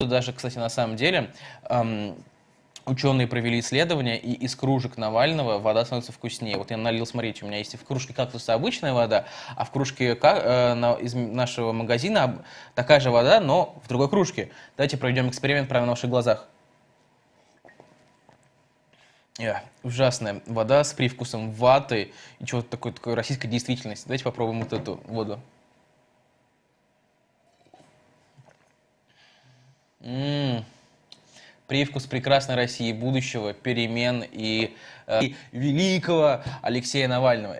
Даже, кстати, на самом деле, эм, ученые провели исследование, и из кружек Навального вода становится вкуснее. Вот я налил, смотрите, у меня есть в кружке кактуса обычная вода, а в кружке э, из нашего магазина такая же вода, но в другой кружке. Давайте проведем эксперимент прямо на ваших глазах. Yeah, ужасная вода с привкусом ваты и чего-то такой, такой российской действительности. Давайте попробуем вот эту воду. М -м, привкус прекрасной России, будущего, перемен и, э, и великого Алексея Навального.